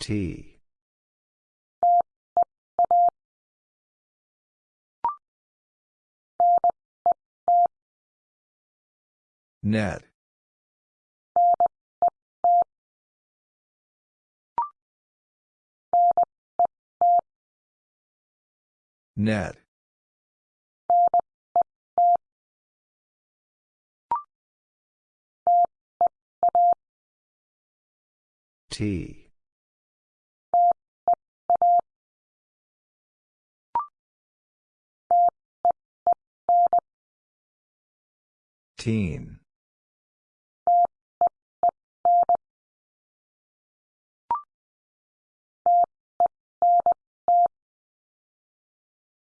T. Net. Net. T. Teen.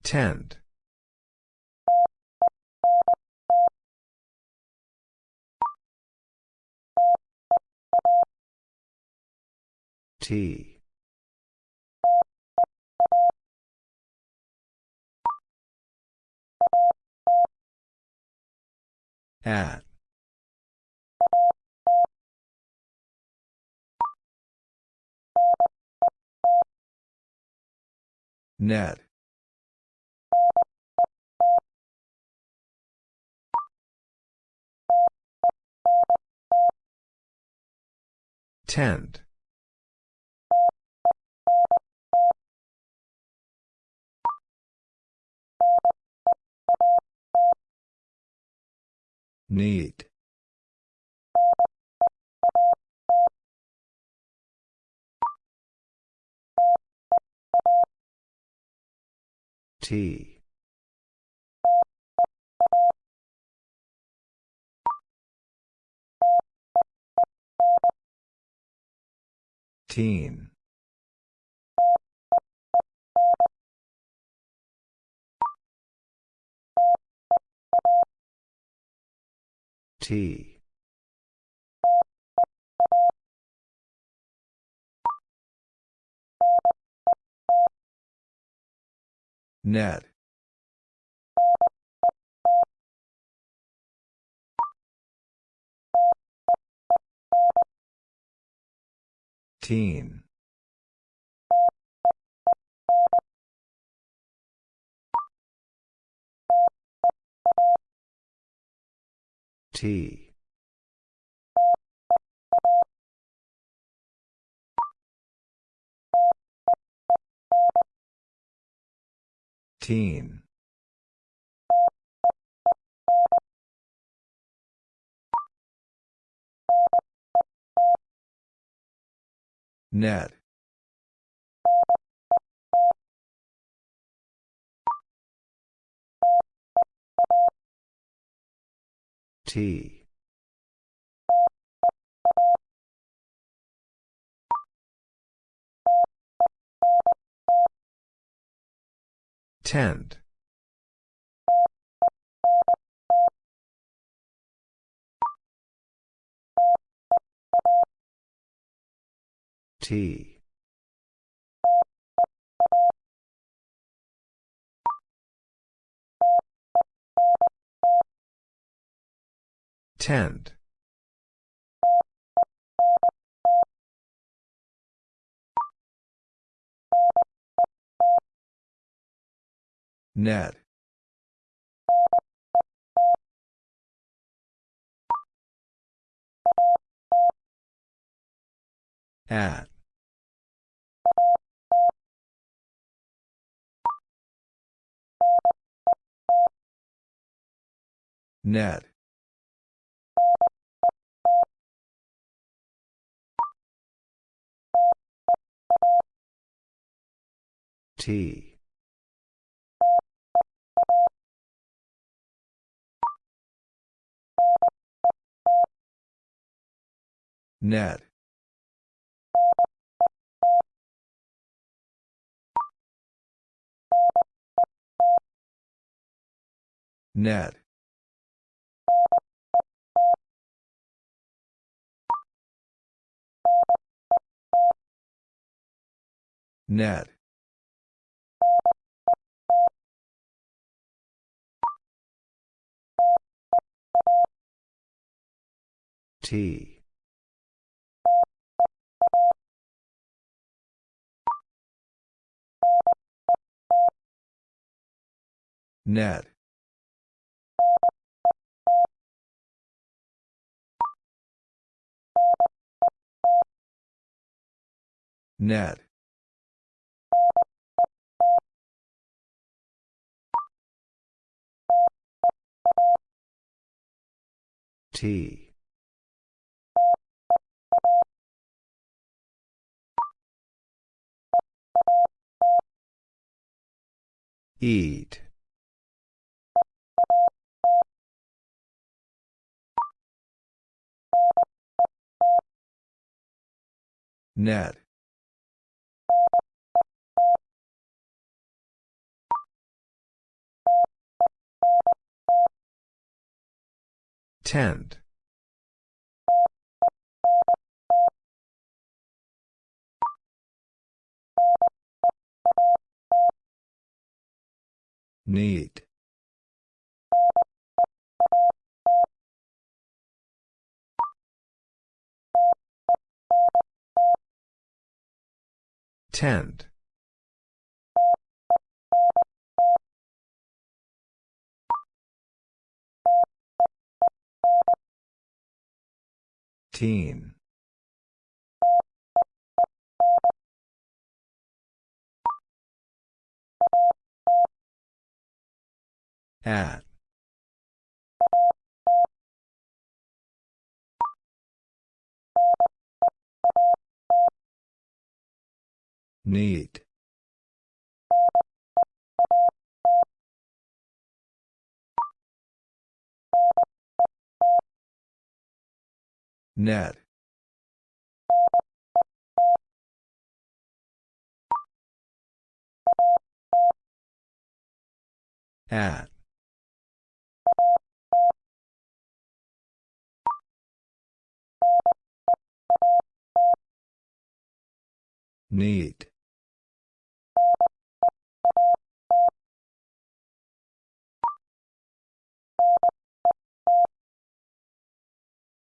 Tend. T. At. Net. Tend. Need. T. Teen. Net. Teen. T. Teen. Net. T. Tend. T. Tend. Net. At. Net. T. Net. Net. Net. T. Net. Net. T. Eat. Net. Tent. Need. Tent. Teen. At. Need. Net. At. Need.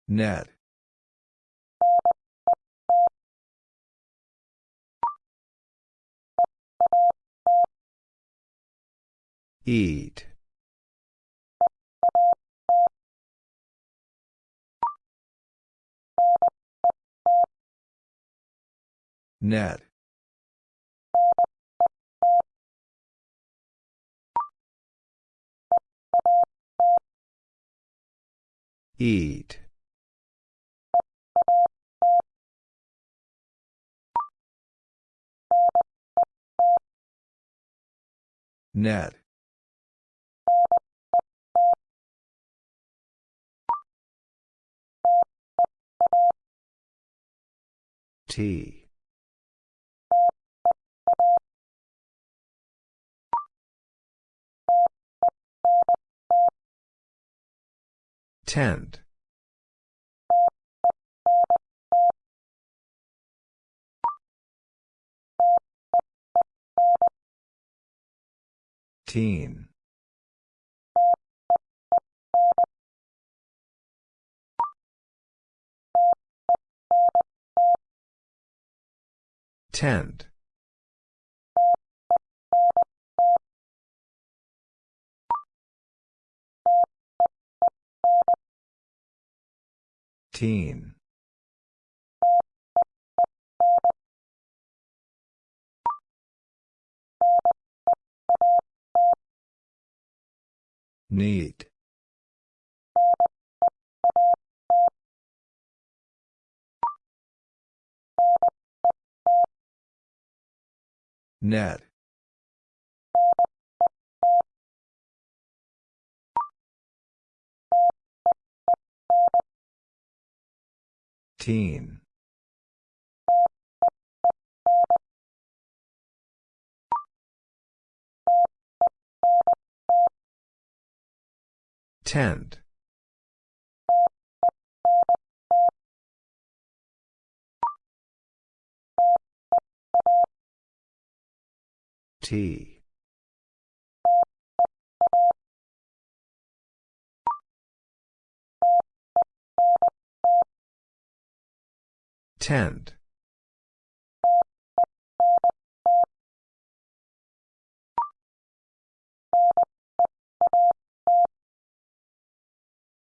Net. Eat. Net. Eat. Net. T. Tent. Teen. Tent. Teen. Need. Net. Teen. Tent. T. Tend.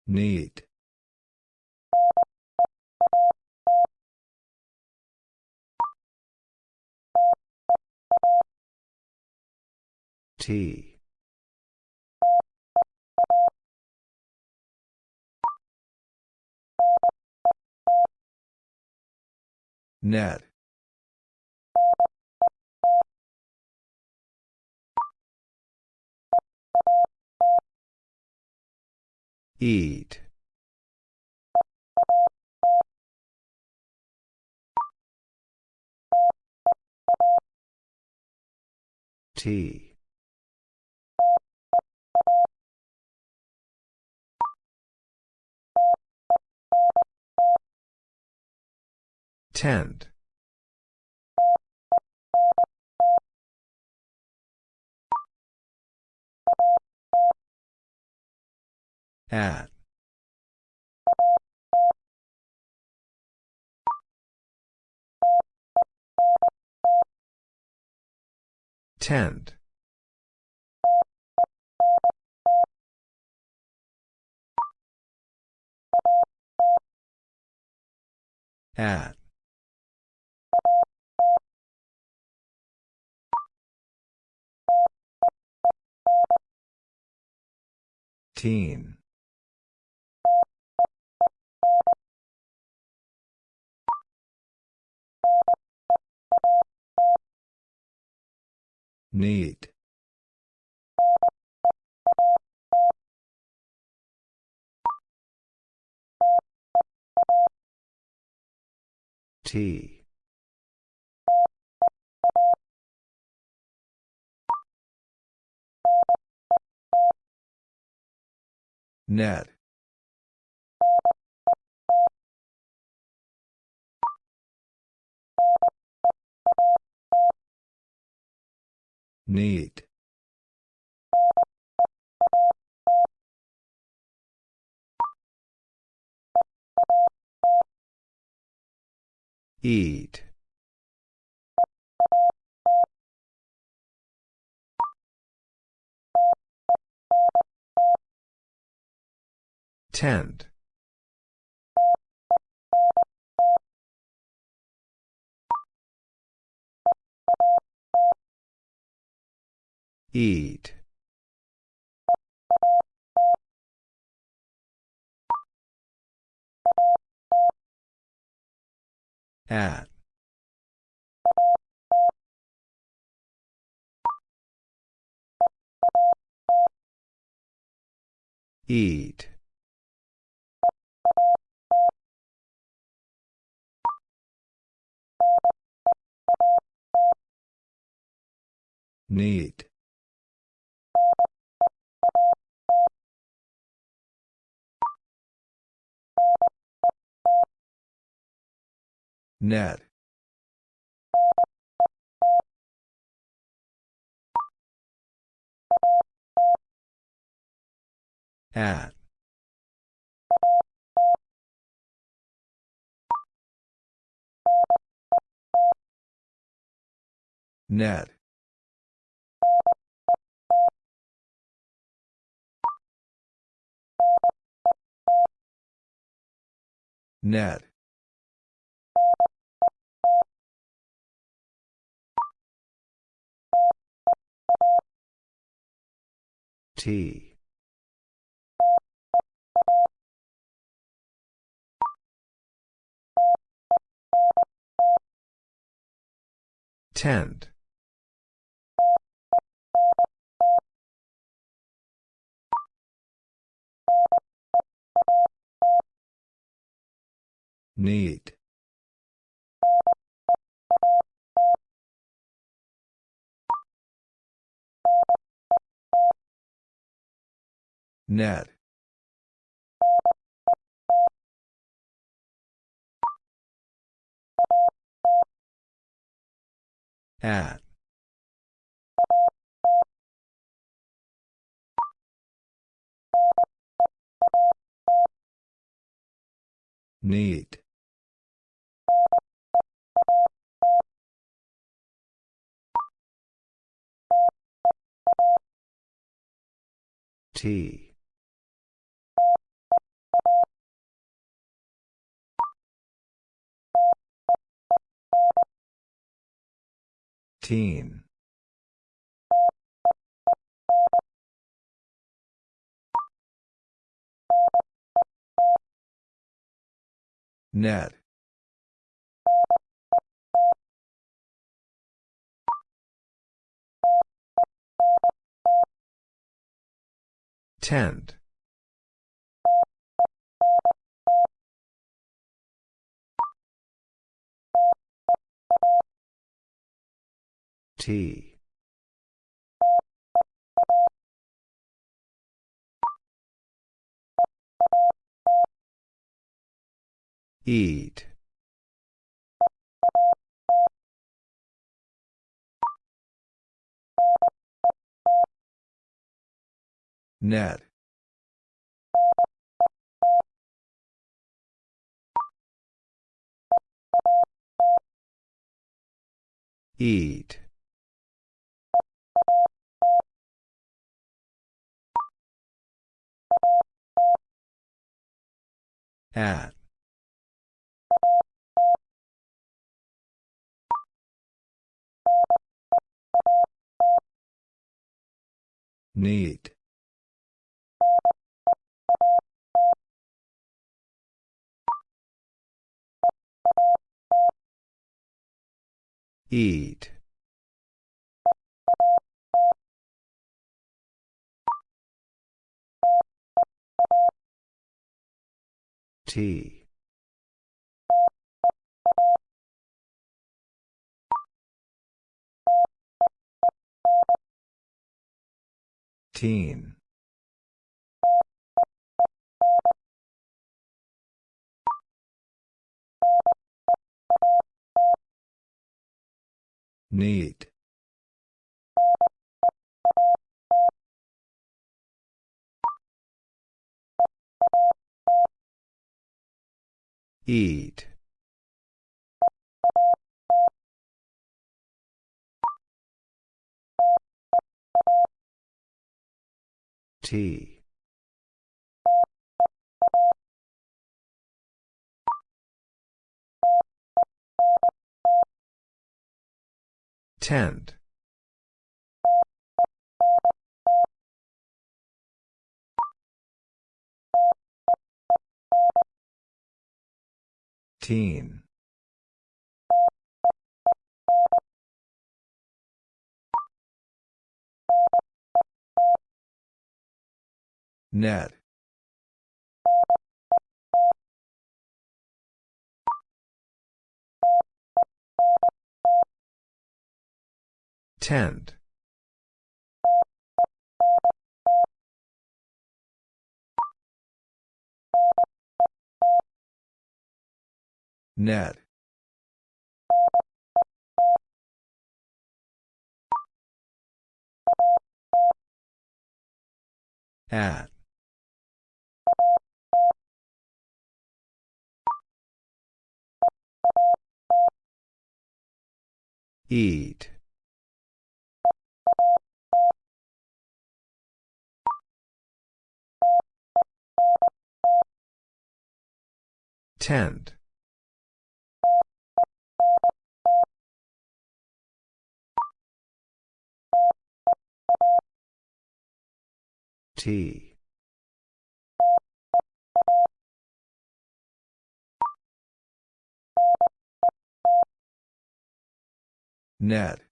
Need. T. Net. Eat. T. Tent. At. Tend. At. Teen. Need. T. Net. Need. Eat. Tent. Eat. At. Eat. Need. Net. At. Net. Net. T. Tent. Need. Net. At. Need. T. Teen. Net. Tent. T. Eat. Net. Eat. At. Need. Eat. T. Teen. Need. Eat. T. Tent. Teen. Net. Tent. Net. At. Eat. Tent. T. Net.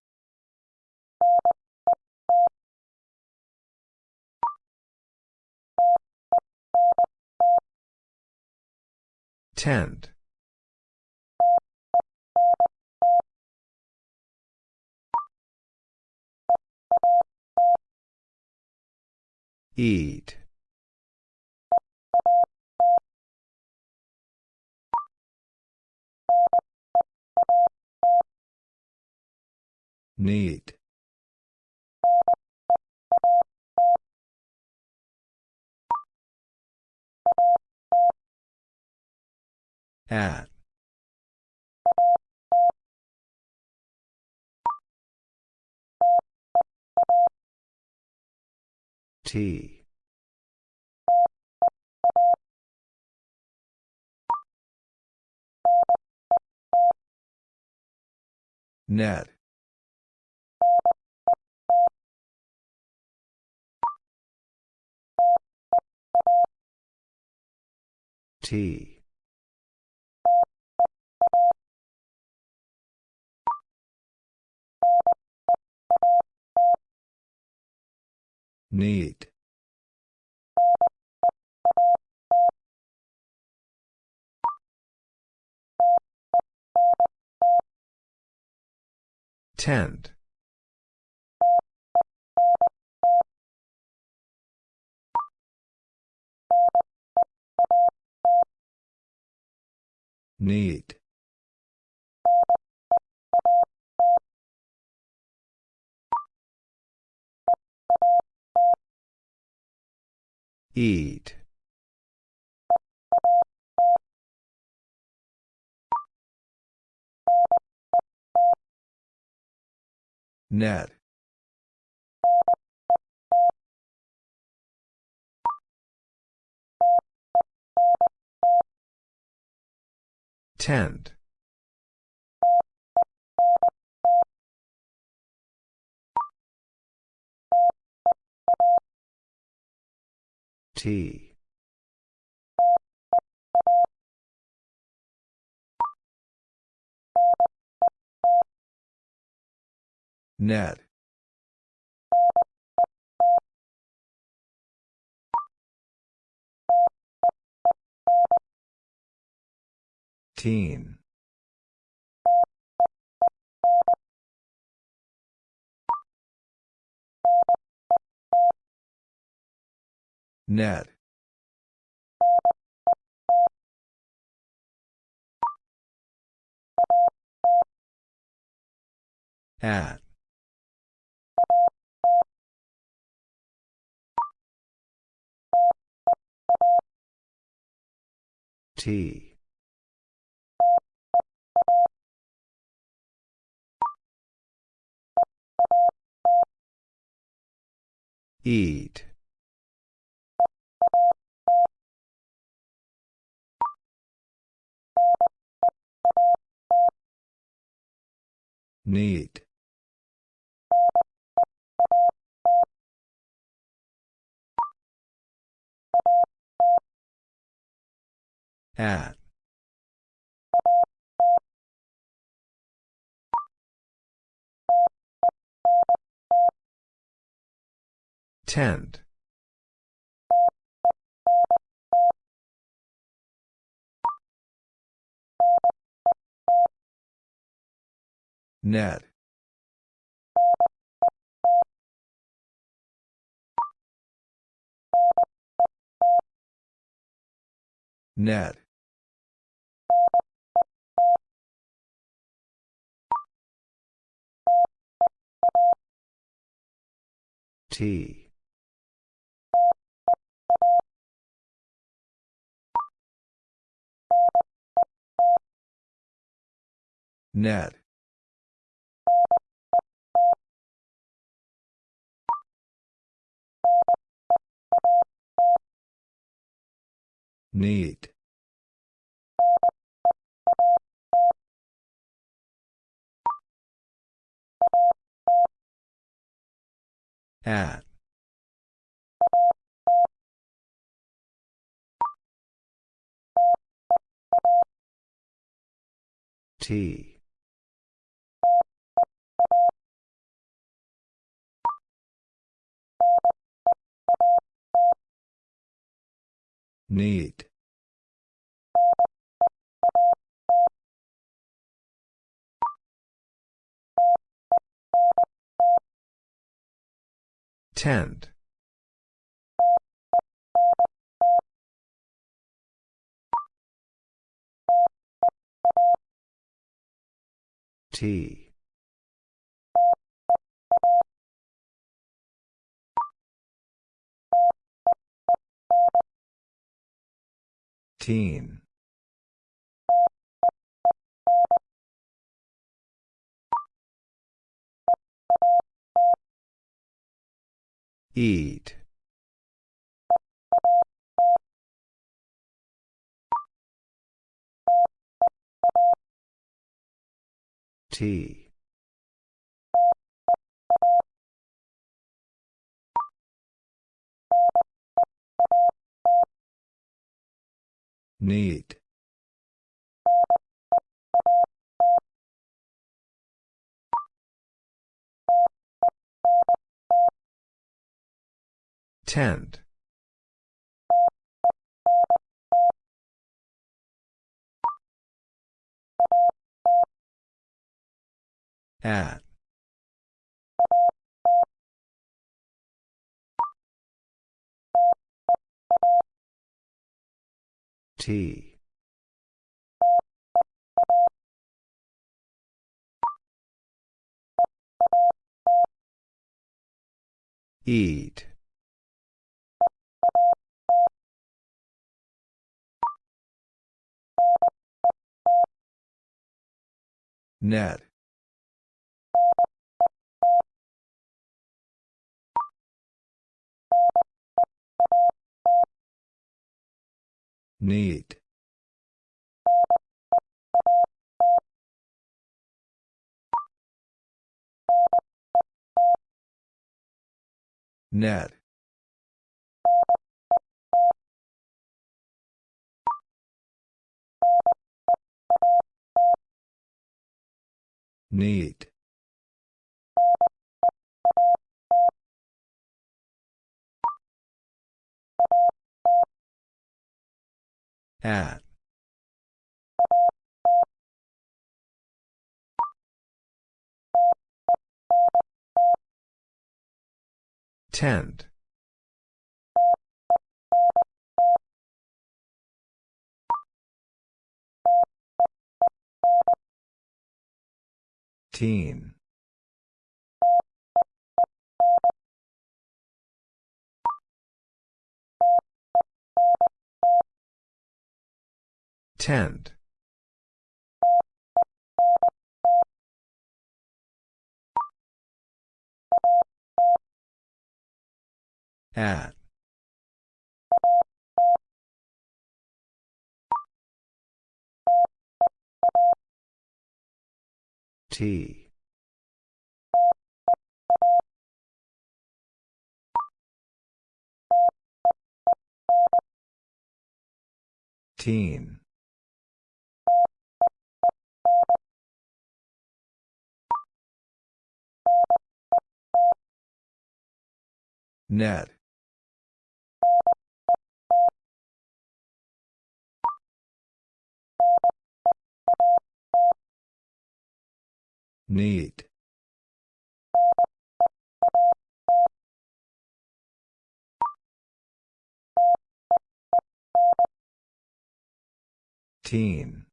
Tent. Eat. Need. At. T. Net. T. Need. Tend. Need. Eat. Net. Tend. T. Net. Teen. Net. At. T. Eat. Need. At. Tend. Net. Net. T. Net. Need. At. T. Need. Tend. T. Teen. Eat. T. Need. Tend. At. T. Eat. Net. Need. Net. Need. At. Tend. Teen. Tend. At. T. Teen. Net. Need. Teen.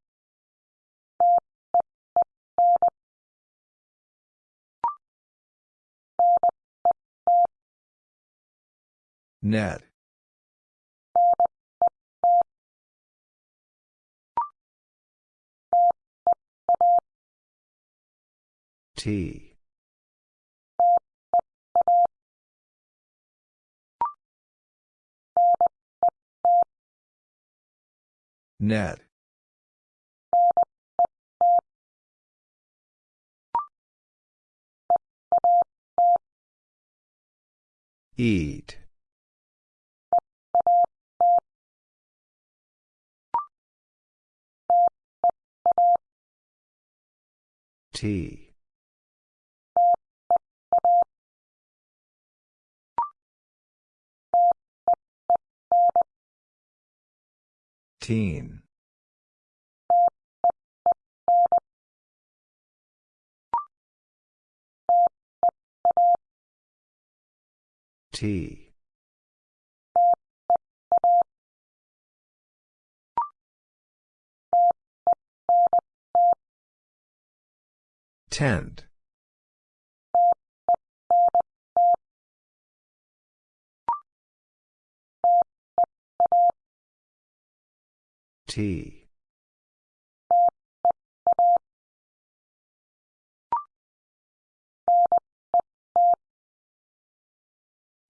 Net. T. Net. Eat. T. Teen. T. T.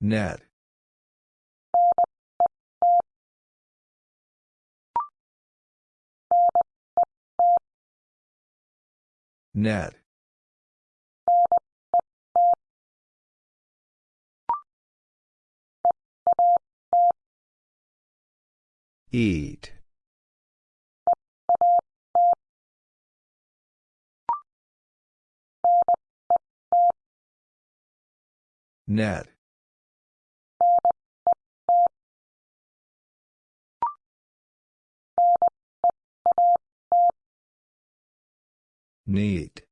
Net. Net. Eat. Net. Need.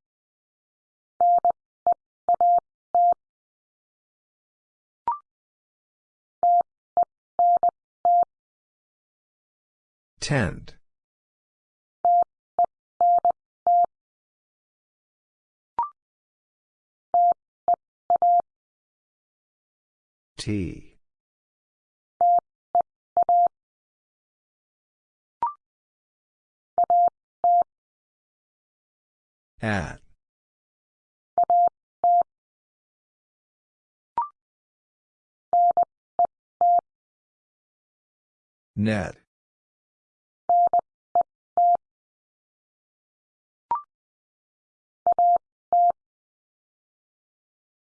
Tend. T. At. Net.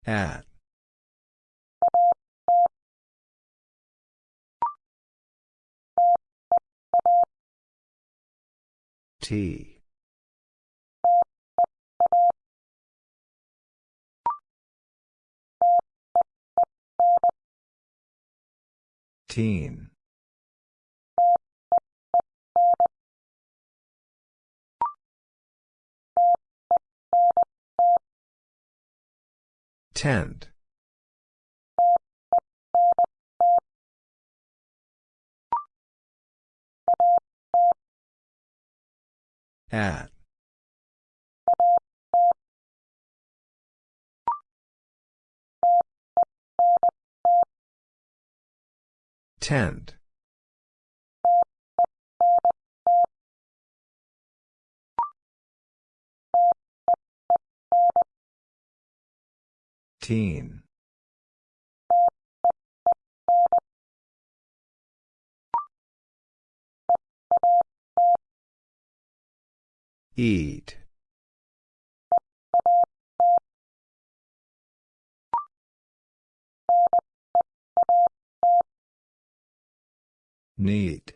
At. T. Teen. Tend. At. Tend. Teen. Eat. Need.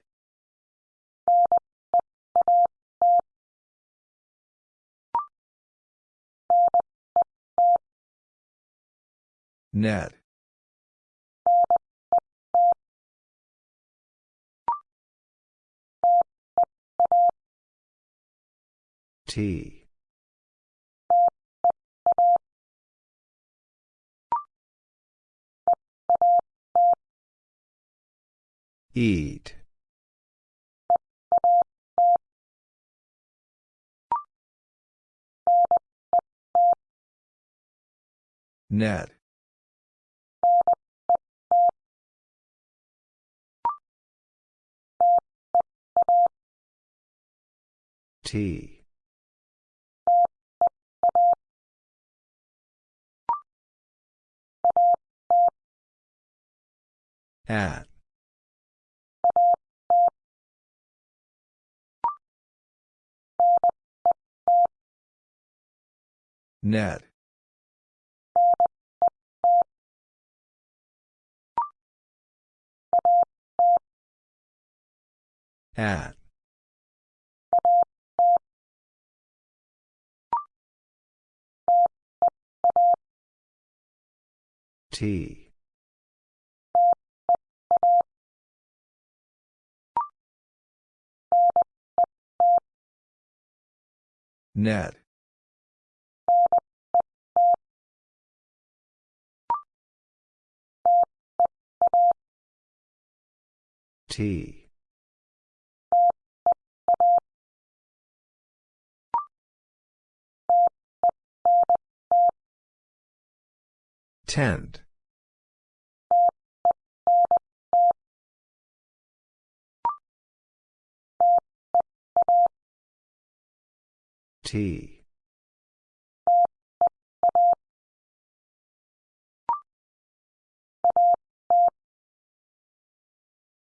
Net. T. Eat. Net. T. At. Net. At. T. Net. T. Tend. T.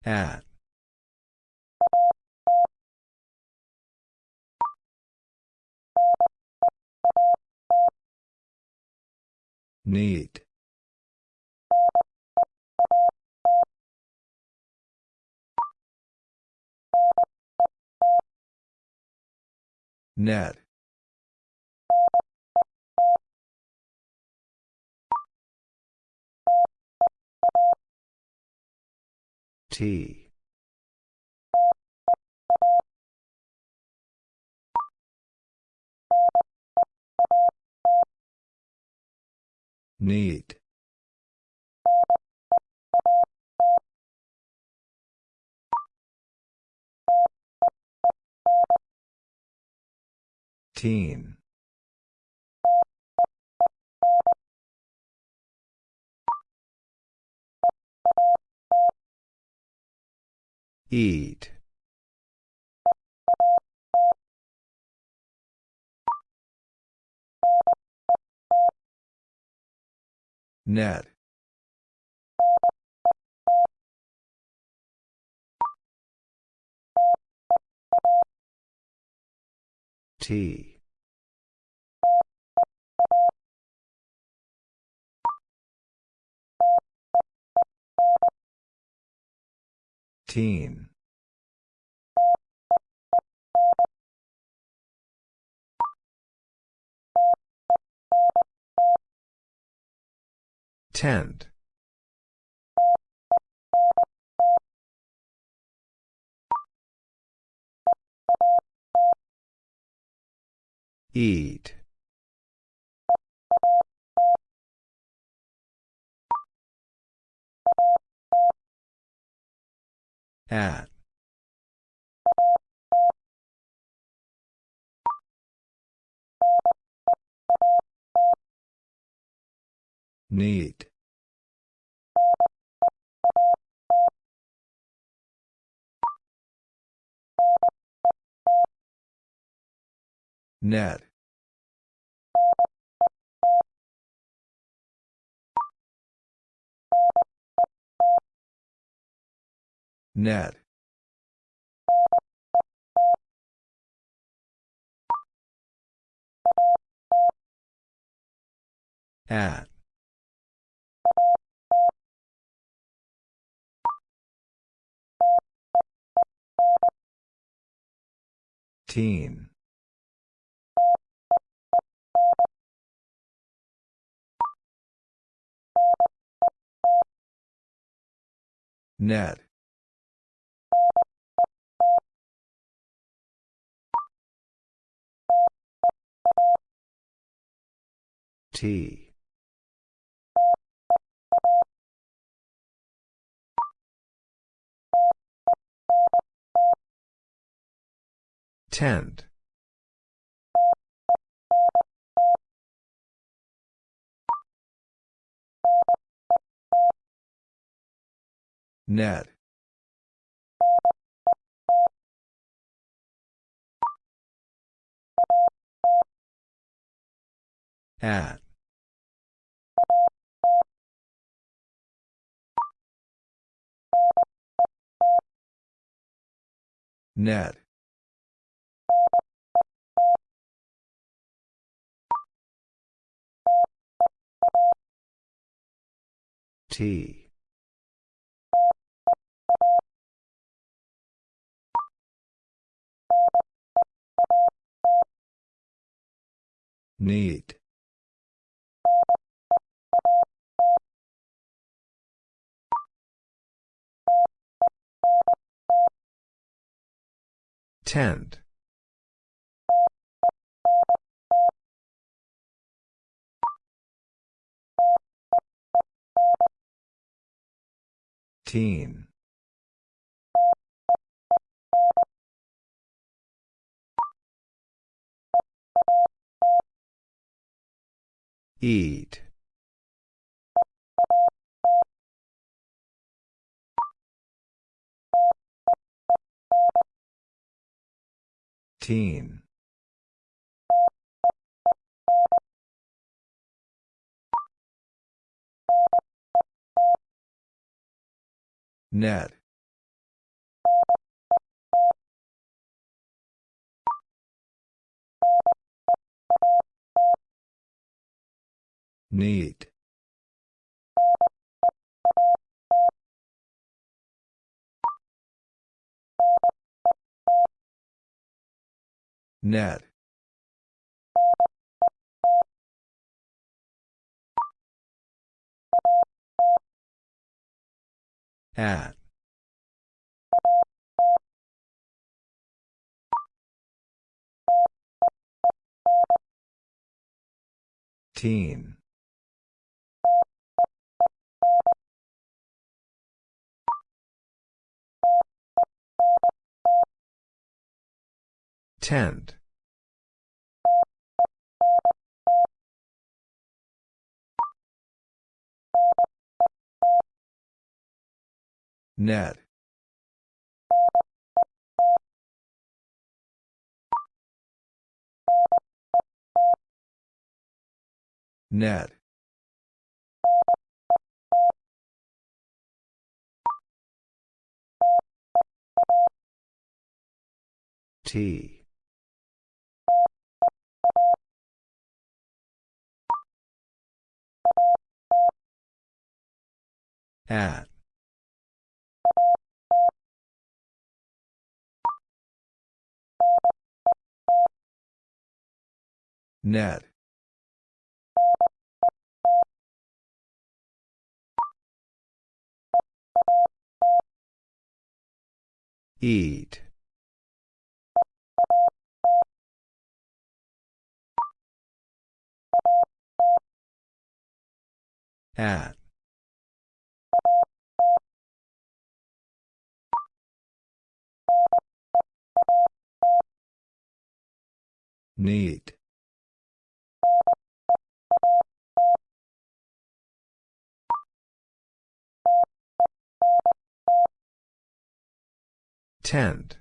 At. Need. Net. T. Need Teen. Eat. Net. T. Teen. Tent. Eat. At. Need. Net. Net. At. Teen. Net. T. Tent. Net. At. Net. T. Need. Tent. Teen. Eat. Teen. Net. Need. Net At. Teen. Tend. Net. Net. T. At. Net. Eat. At. Need. Tend.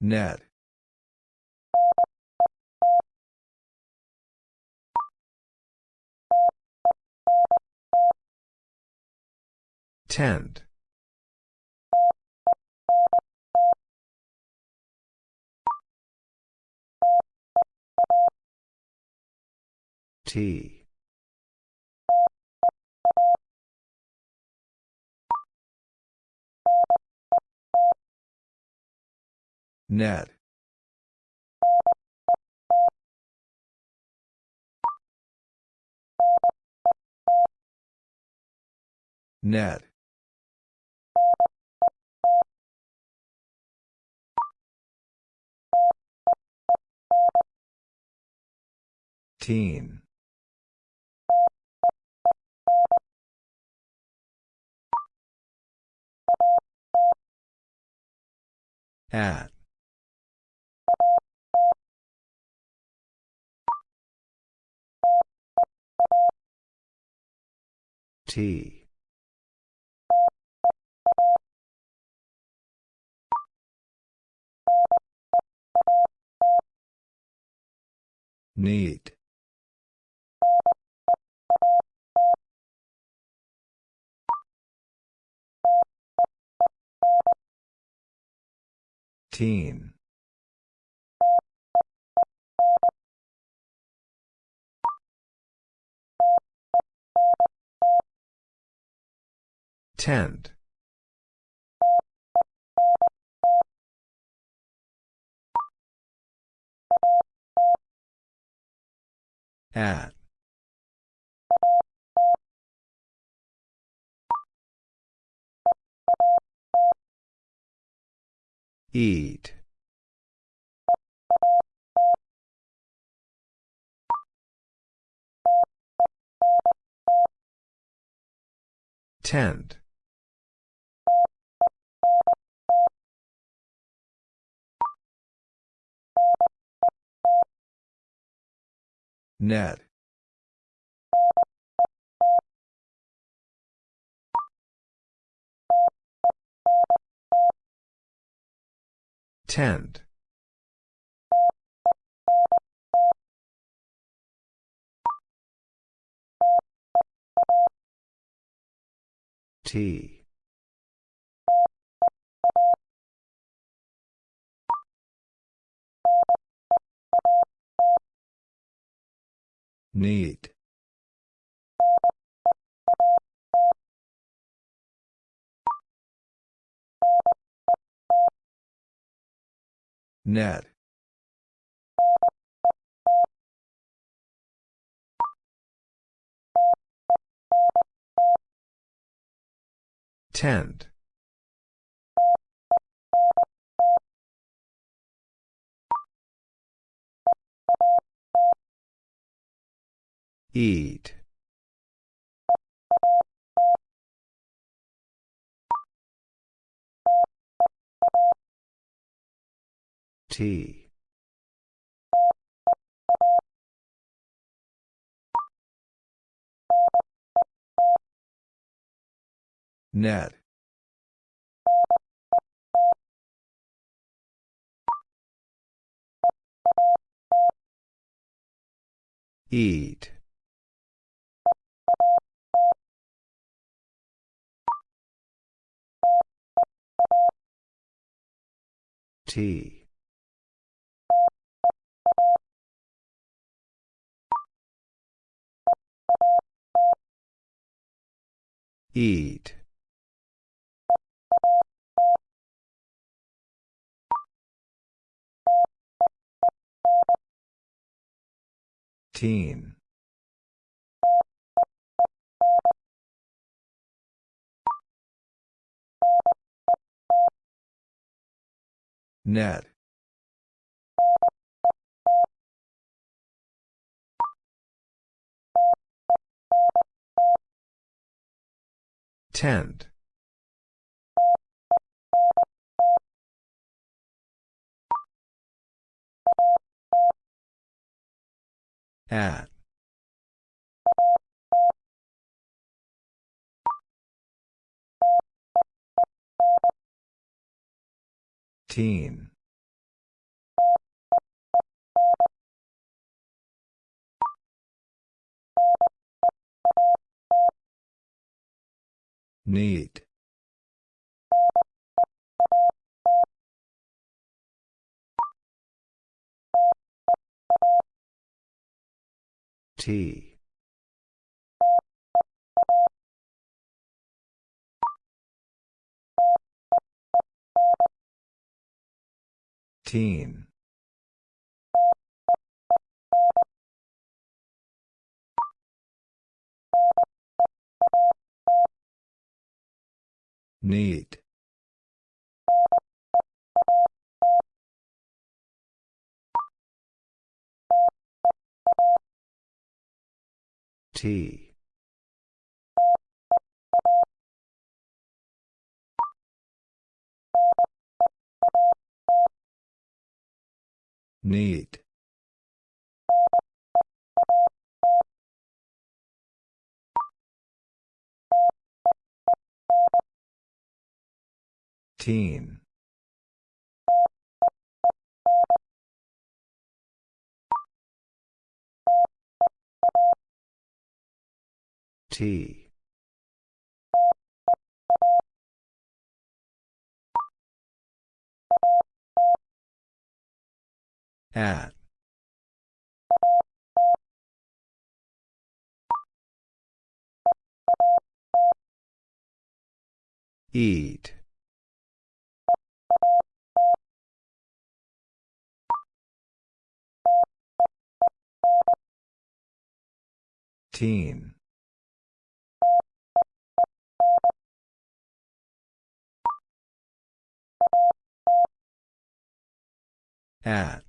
Net. T. Net. Net. Teen. At. T. Need. Teen. Tend. At. Eat. Tend. Net. Tend. T. Need. Net. Tent. Eat. Tea. Net. Eat. Tea. Eat. Teen. Net. Tent. At. Teen. Need. Tea. Teen. Need. Tea. Need. Teen. Tea. At. Eat. Teen. At.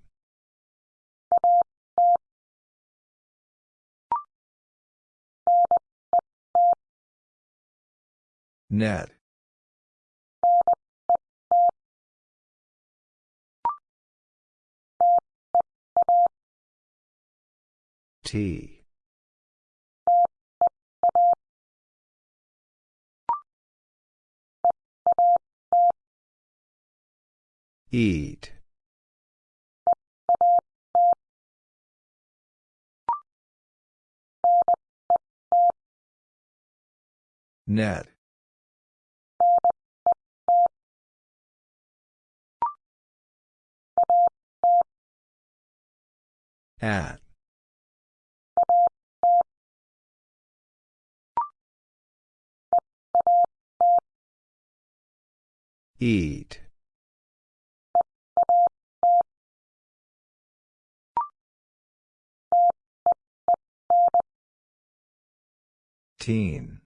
Net. Tea. Eat. Net. At. Eat. Fifteen.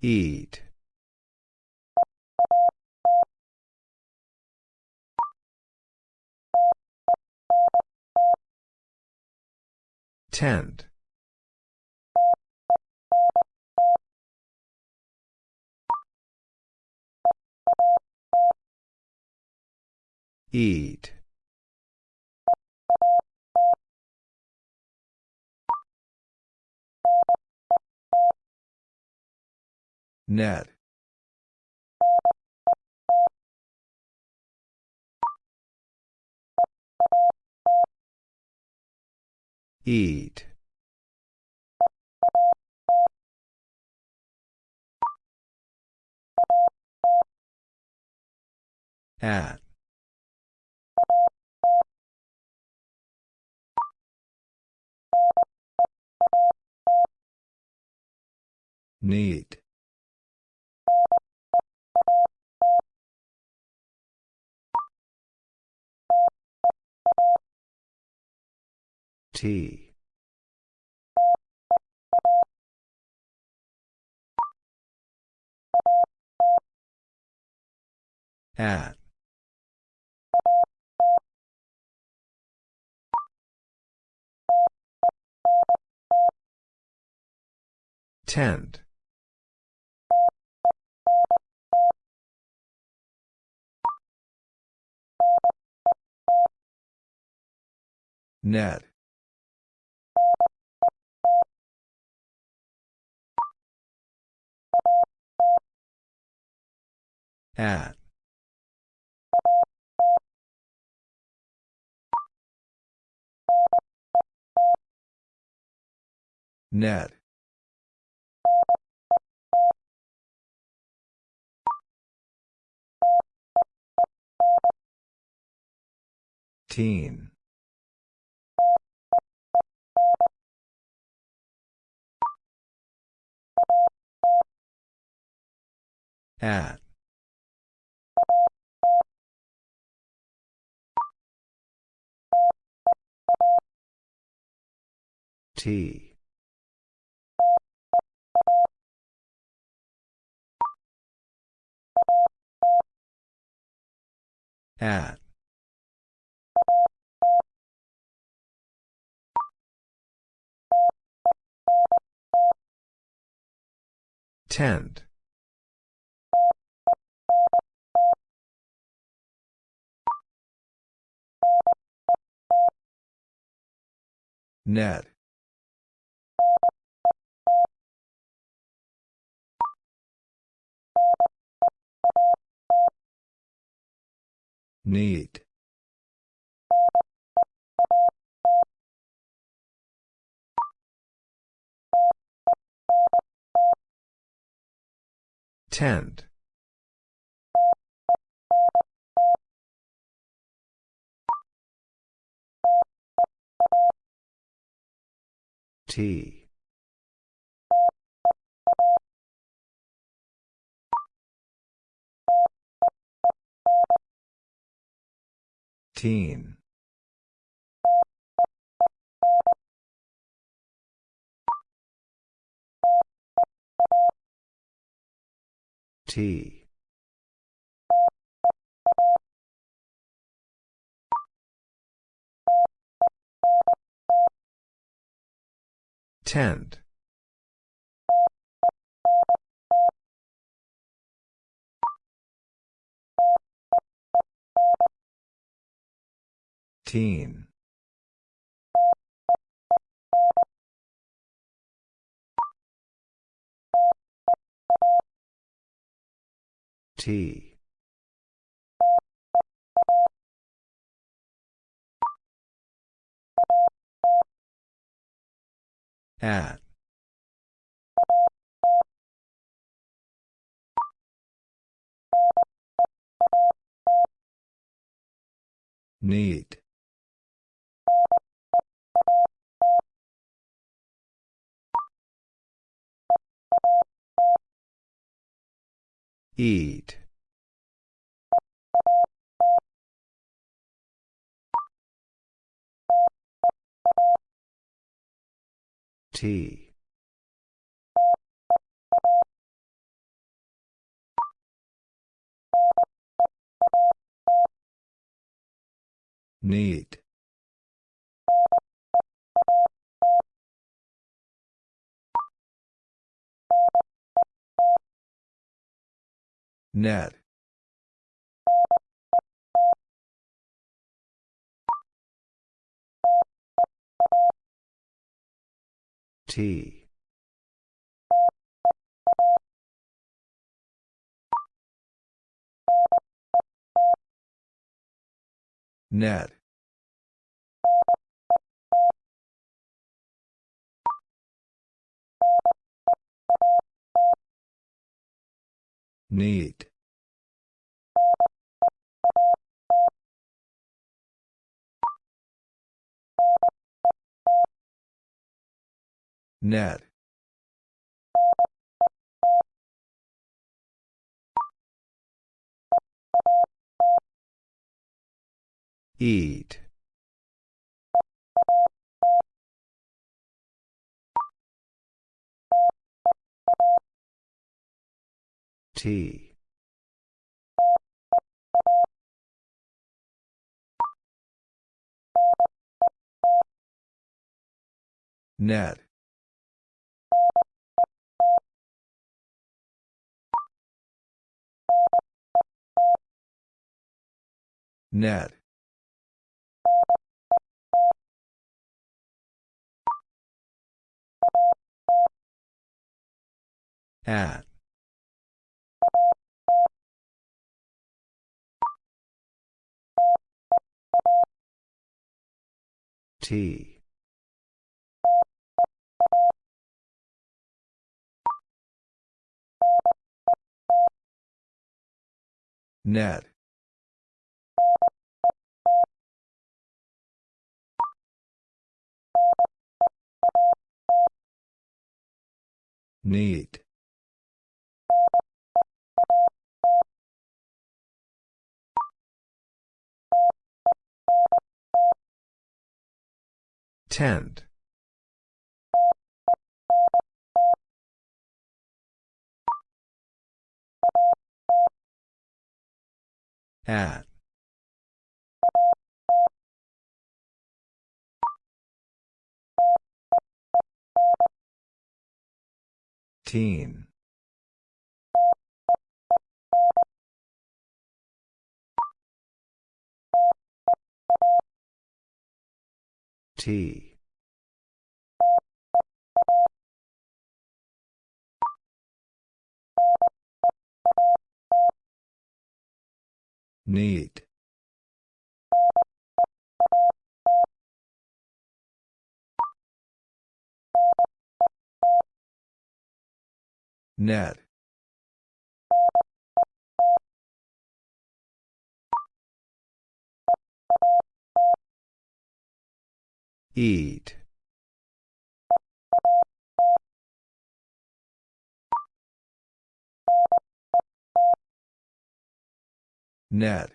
Eat. Tent. Eat. Net. Eat. At. Need. T. At. Tend. Net. At. Net. Teen. At. T. At. Tend. Net. Need. Tend. T. Teen. T. Tend. Teen. T. At. Need. Eat. T. Need. Net. T. Net. Need. Net. Eat. T. Net. Net. At. T. Net. Need. Tent. At. Teen. T. Need. Net. Eat. Net.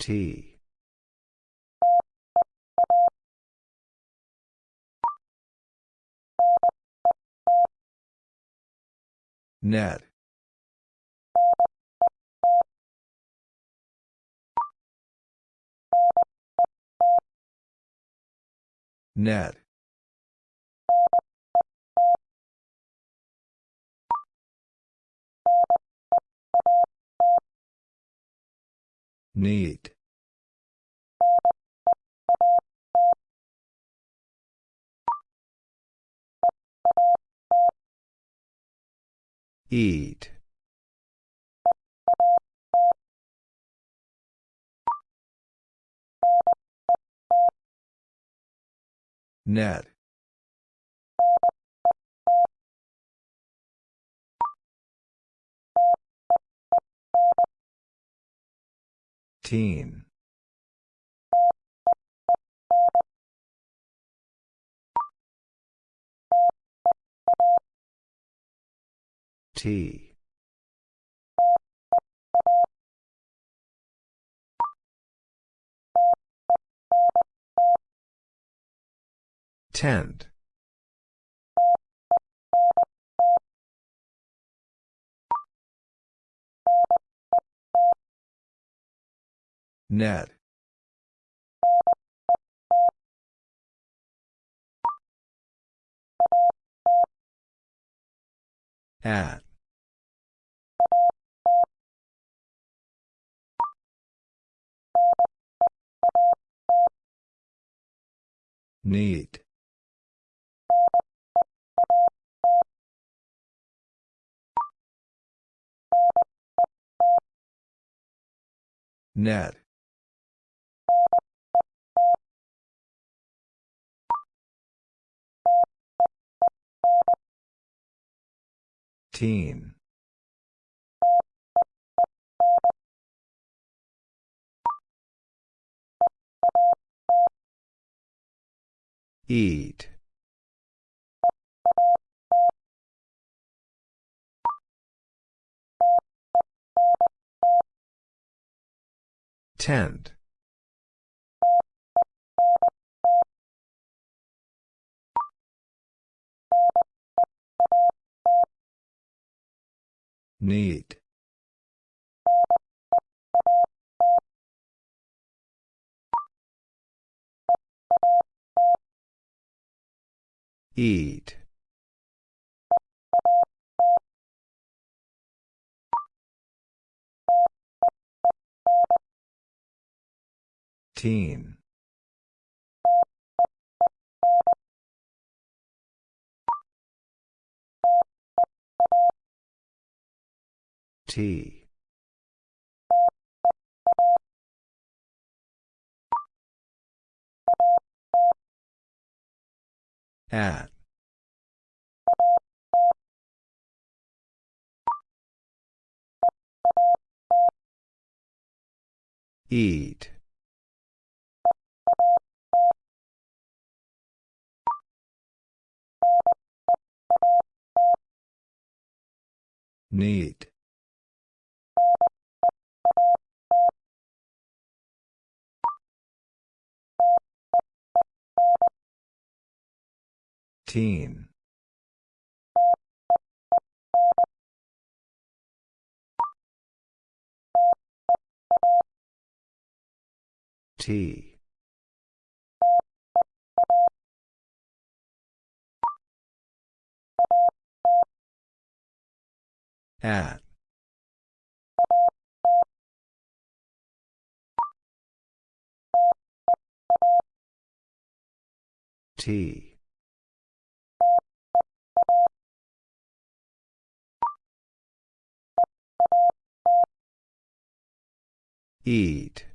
T. Net. Net. Need. Eat. Net. Teen. T. Tend. Net. At. Need. Net. Teen. Eat. Tent. Need. Eat. Teen. T. At. Eat. Need. Teen. T. At. T. Eat.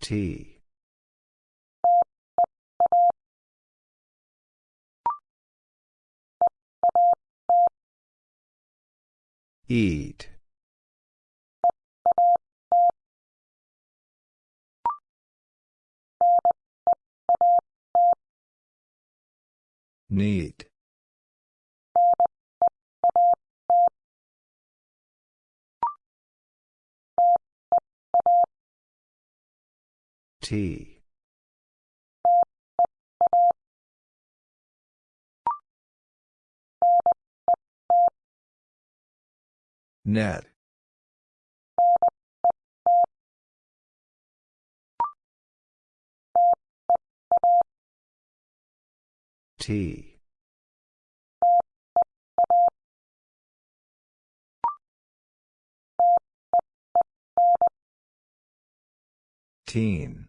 T. Eat. Need. T. Net. T. Teen.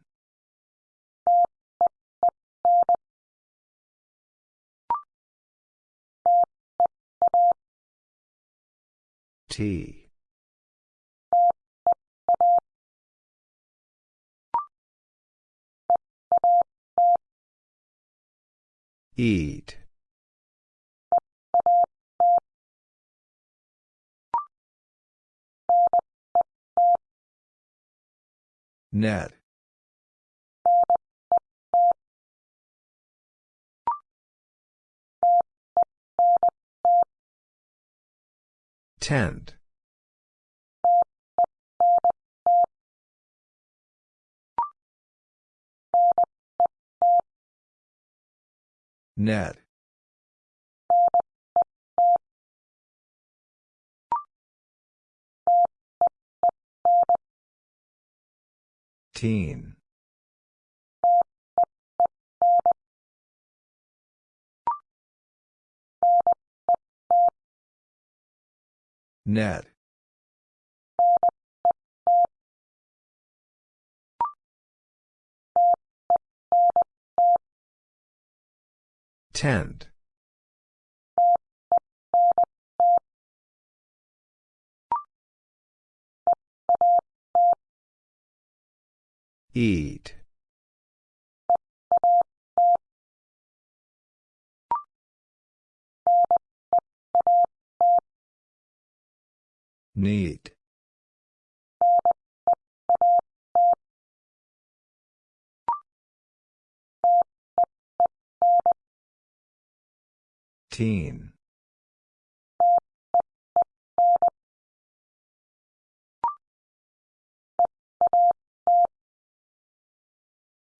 T. Eat. Net. Tent. Net Teen. Net. Tend. Eat. Need. Teen.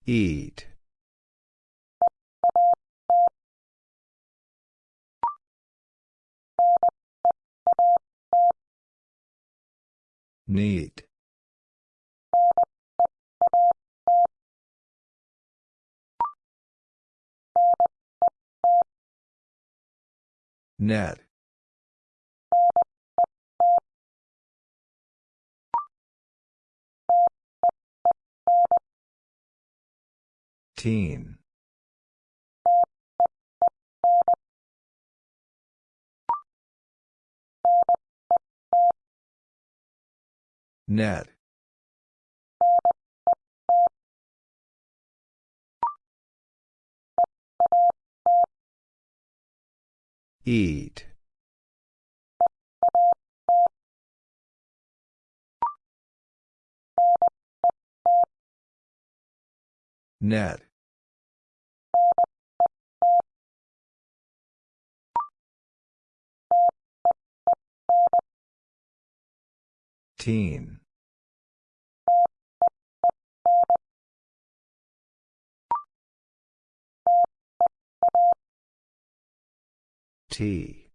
Eat. Need. Net. Teen. Net. Eat. Net. Teen. T.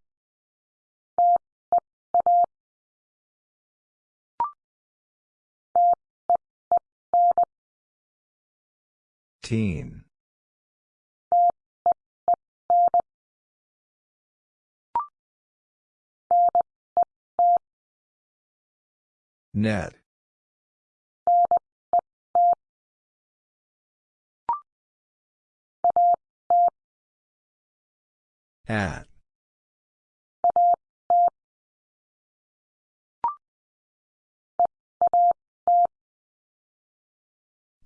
Teen. Net. At.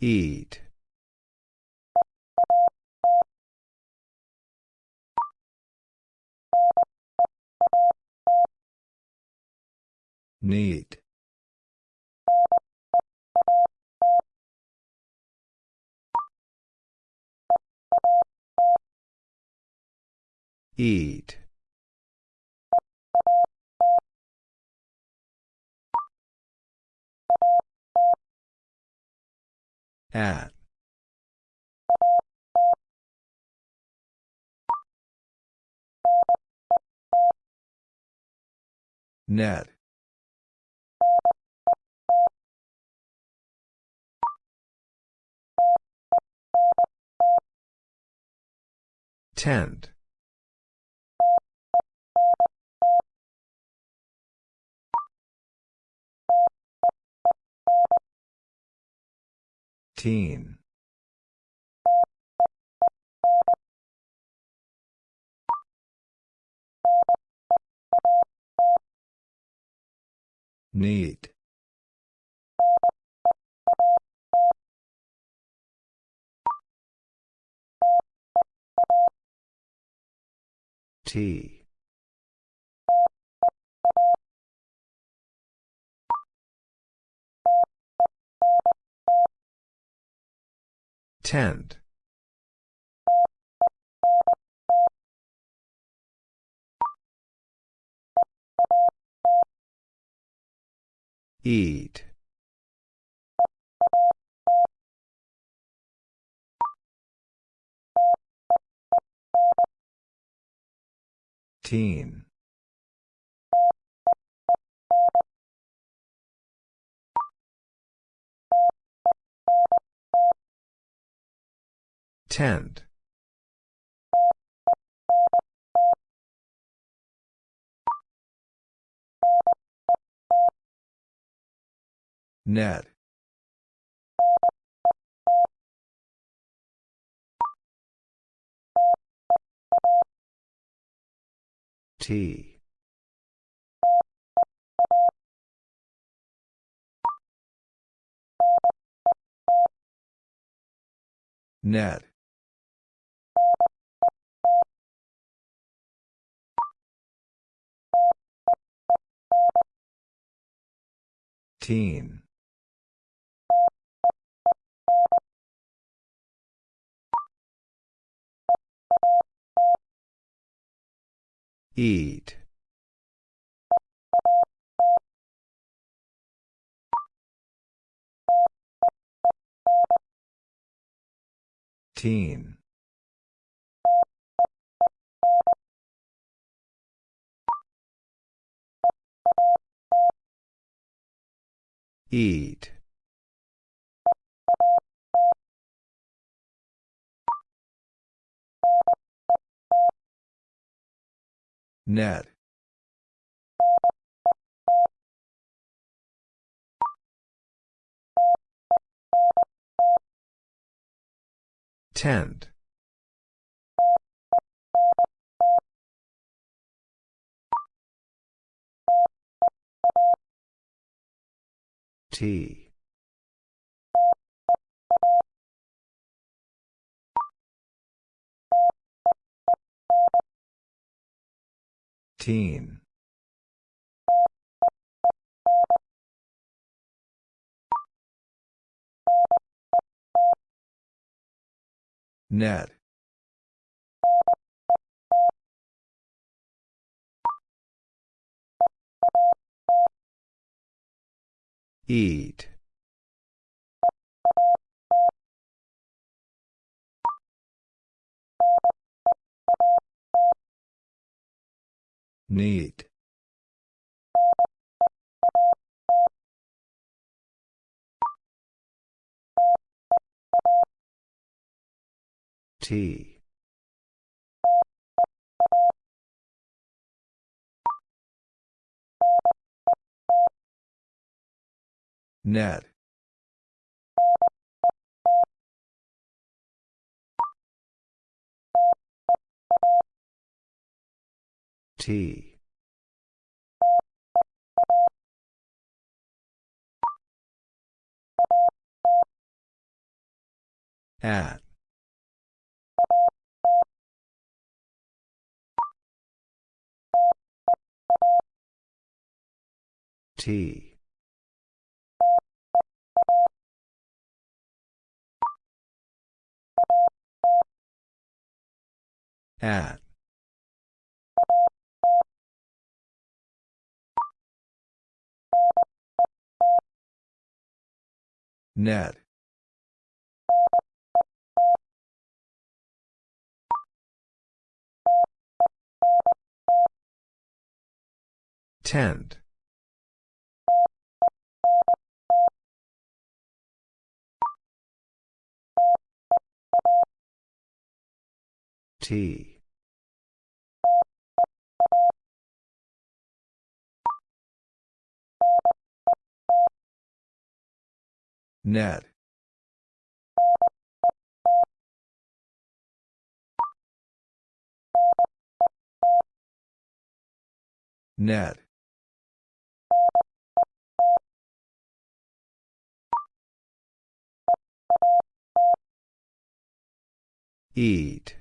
Eat. Need. Eat. At. Net. Tend. Teen. Need. T. Tend. Eat. Teen. Tend. Net. T. Net. Teen. Eat. Teen. Eat. Net. Tent. T. Teen. Net. Eat. Need. T. Net. T. At. T. At. Net. Tent. T. Net. Net. Eat.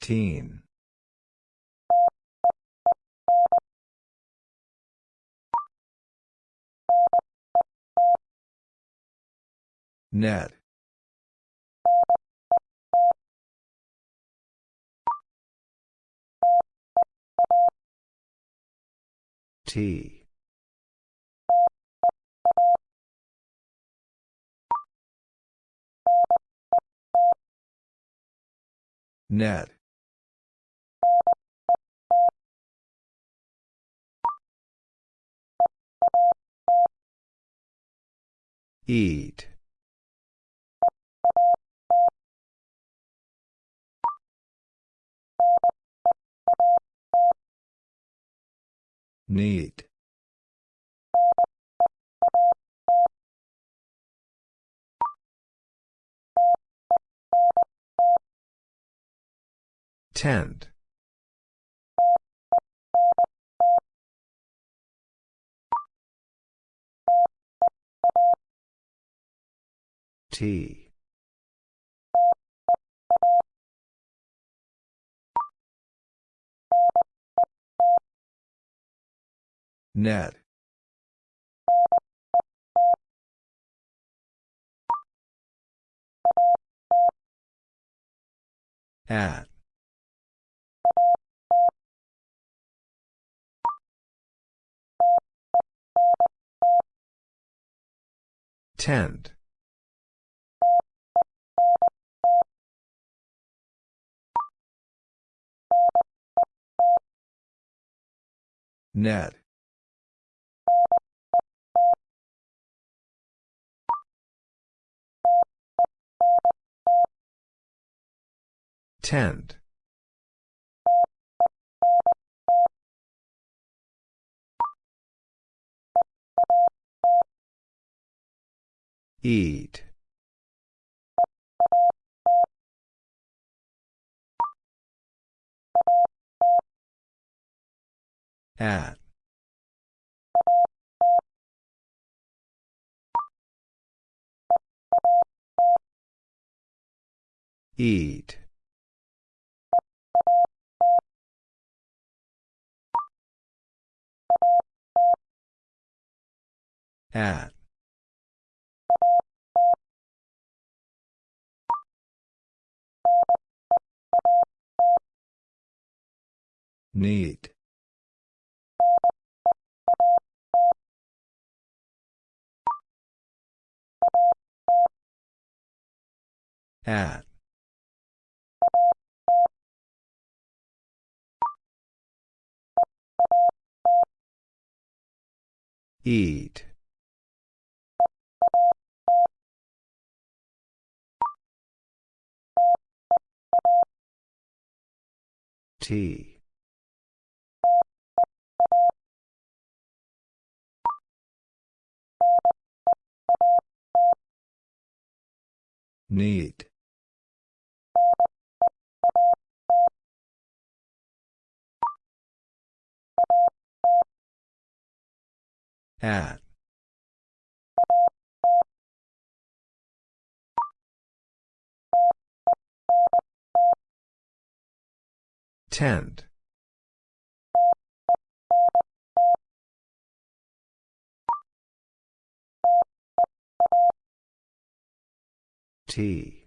Teen. Net. T. Net. Eat. Need. Tend. T. Net. At. Tend. Net. Tend. Eat. At. Eat. At. Need. At. Eat. Need. At. Tend. T.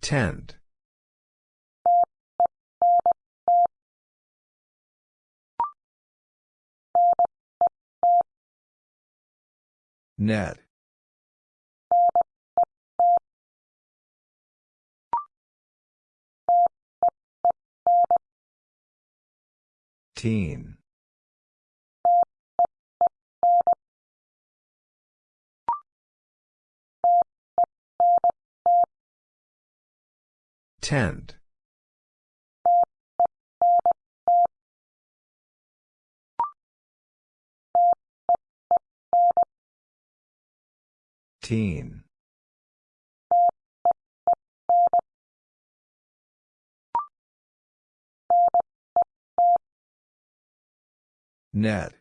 Tend. Net. Teen. Tend. Teen. Net.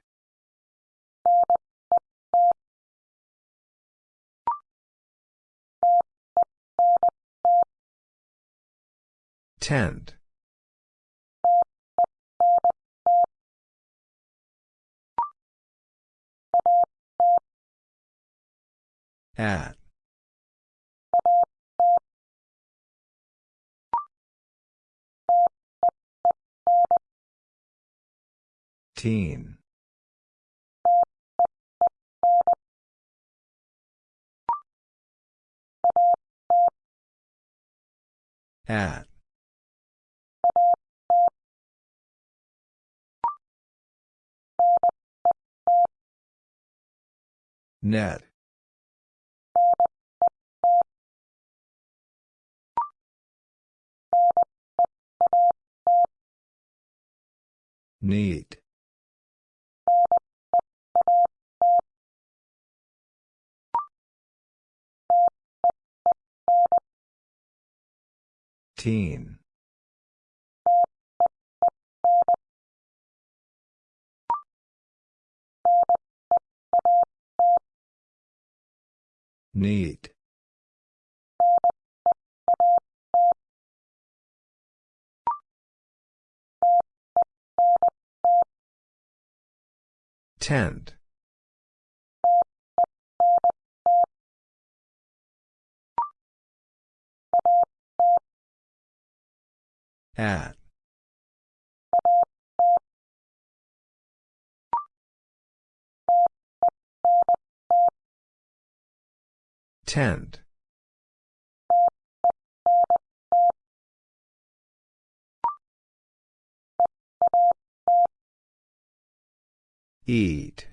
Tend. At. Teen. At. Net. Need. Teen. Need. Tend. At. Tend. Eat.